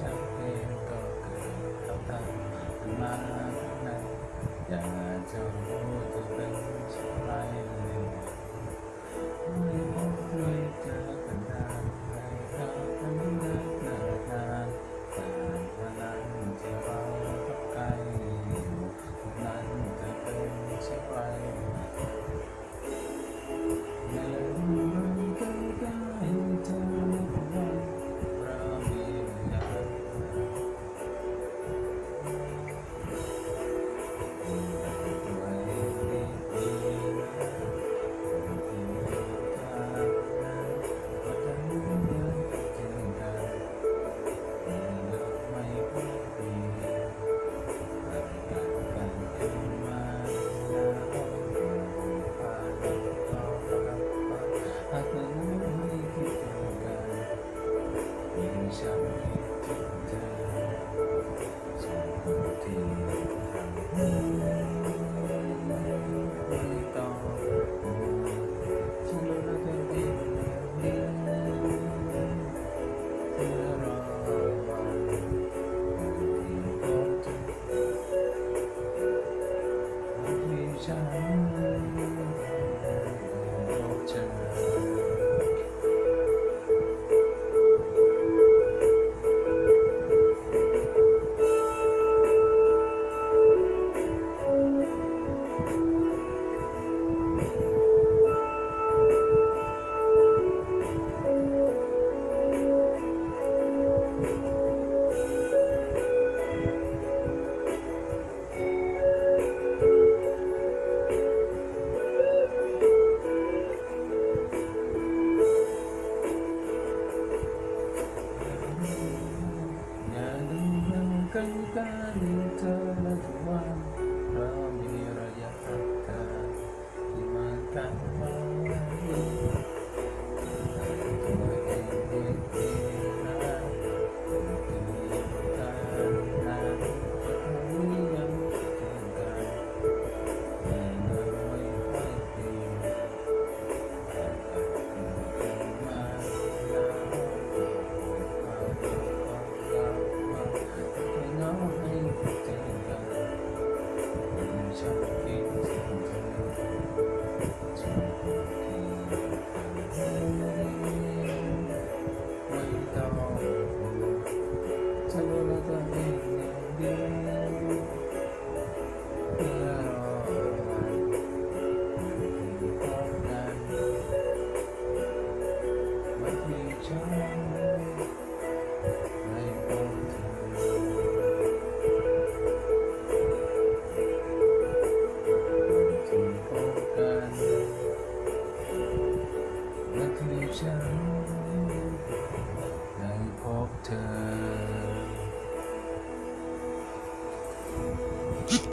chẳng em có cười khóc thầm mà này Jangan tôi untuk benci lain channel. bukan karena Tuhan. Kami rayakan Dimakan Amen.